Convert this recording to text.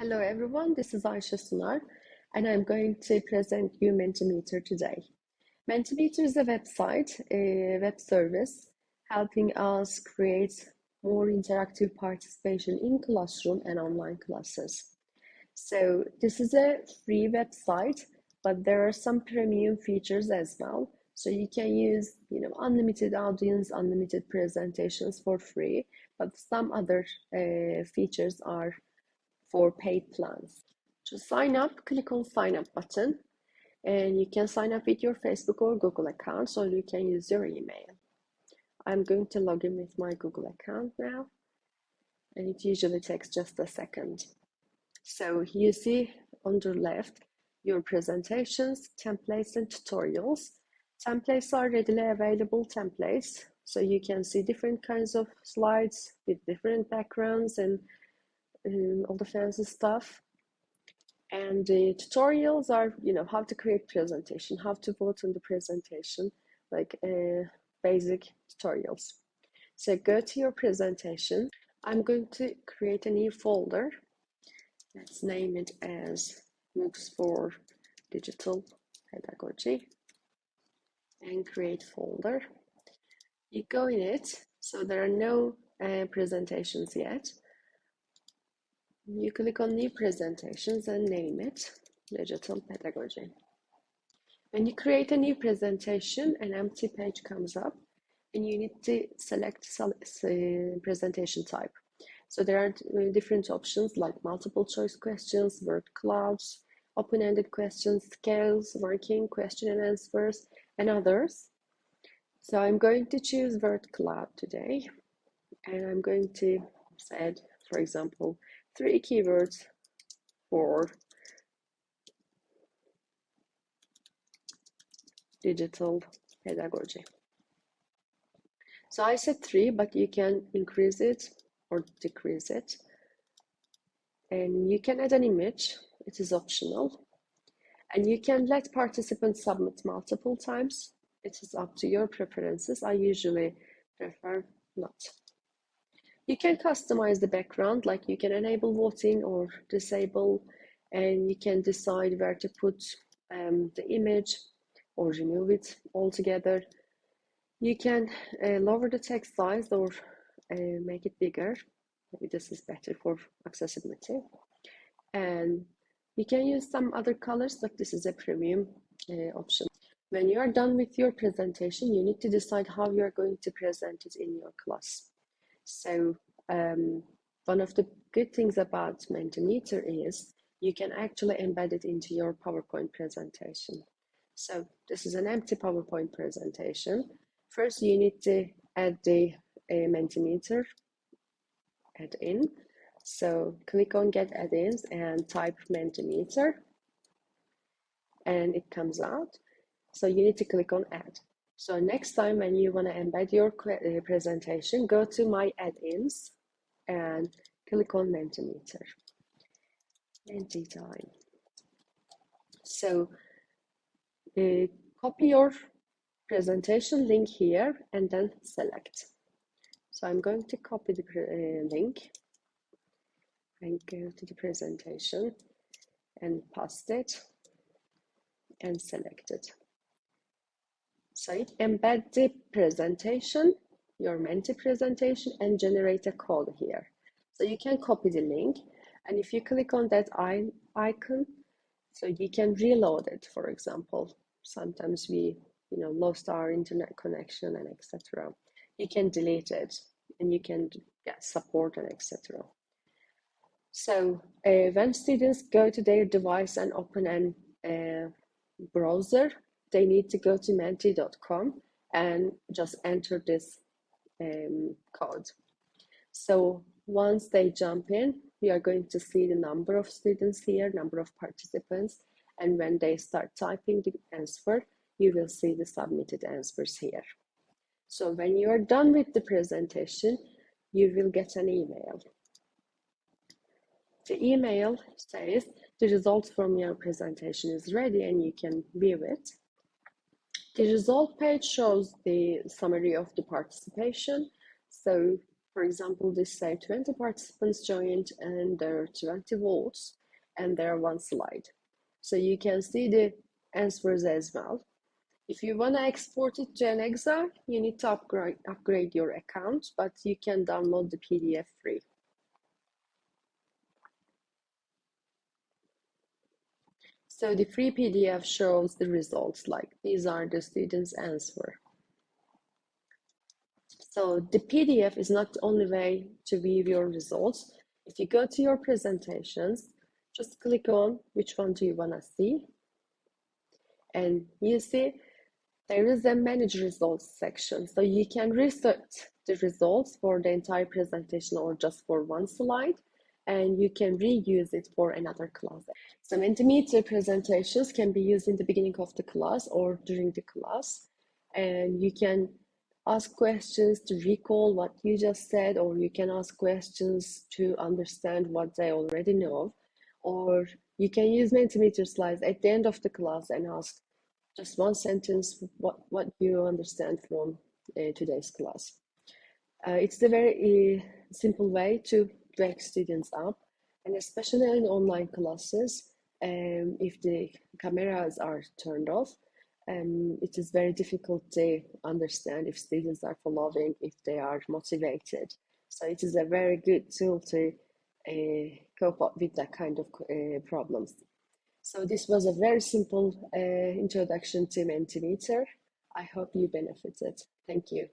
Hello everyone, this is Aisha Sunar and I'm going to present you Mentimeter today. Mentimeter is a website, a web service helping us create more interactive participation in classroom and online classes. So this is a free website, but there are some premium features as well. So you can use, you know, unlimited audience, unlimited presentations for free, but some other uh, features are for paid plans. To sign up, click on sign up button and you can sign up with your Facebook or Google account so you can use your email. I'm going to log in with my Google account now and it usually takes just a second. So you see on the left your presentations, templates and tutorials. Templates are readily available templates so you can see different kinds of slides with different backgrounds and um, all the fancy stuff. And the tutorials are, you know, how to create presentation, how to vote on the presentation, like uh, basic tutorials. So go to your presentation. I'm going to create a new folder. Let's name it as MOOCs for Digital Pedagogy and create folder. You go in it, so there are no uh, presentations yet. You click on new presentations and name it digital pedagogy. When you create a new presentation, an empty page comes up and you need to select presentation type. So there are uh, different options like multiple choice questions, word clouds, open-ended questions, scales, working, question and answers, and others. So I'm going to choose word cloud today, and I'm going to add, for example, three keywords for digital pedagogy. So I said three, but you can increase it or decrease it. And you can add an image, it is optional. And you can let participants submit multiple times. It is up to your preferences. I usually prefer not. You can customize the background, like you can enable voting or disable, and you can decide where to put um, the image or remove it altogether. You can uh, lower the text size or uh, make it bigger. Maybe this is better for accessibility. And you can use some other colors, but this is a premium uh, option. When you are done with your presentation, you need to decide how you are going to present it in your class. So um, one of the good things about Mentimeter is you can actually embed it into your PowerPoint presentation. So this is an empty PowerPoint presentation. First, you need to add the uh, Mentimeter add-in. So click on Get Add-ins and type Mentimeter, and it comes out. So you need to click on Add. So next time when you want to embed your uh, presentation, go to My Add-ins and click on Mentimeter. Menti time. So uh, copy your presentation link here and then select. So I'm going to copy the uh, link and go to the presentation and paste it and select it. So it embed the presentation, your Menti presentation and generate a code here. So you can copy the link and if you click on that icon, so you can reload it, for example. Sometimes we, you know, lost our internet connection and etc. You can delete it and you can get support and etc. So uh, when students go to their device and open an uh, browser, they need to go to menti.com and just enter this um, code. So once they jump in, we are going to see the number of students here, number of participants, and when they start typing the answer, you will see the submitted answers here. So when you are done with the presentation, you will get an email. The email says the results from your presentation is ready and you can view it. The result page shows the summary of the participation. So For example, this say 20 participants joined and there are 20 votes and there are one slide. So you can see the answers as well. If you want to export it to an Excel, you need to upgrade, upgrade your account, but you can download the PDF free. So the free PDF shows the results, like these are the students' answer. So the PDF is not the only way to view your results. If you go to your presentations, just click on which one do you want to see. And you see there is a manage results section. So you can reset the results for the entire presentation or just for one slide and you can reuse it for another class. Some Mentimeter presentations can be used in the beginning of the class or during the class. And you can ask questions to recall what you just said, or you can ask questions to understand what they already know. Or you can use Mentimeter slides at the end of the class and ask just one sentence what, what you understand from uh, today's class. Uh, it's a very uh, simple way to wake students up, and especially in online classes, um, if the cameras are turned off, um, it is very difficult to understand if students are following, if they are motivated. So it is a very good tool to uh, cope up with that kind of uh, problems. So this was a very simple uh, introduction to Mentimeter. I hope you benefited. Thank you.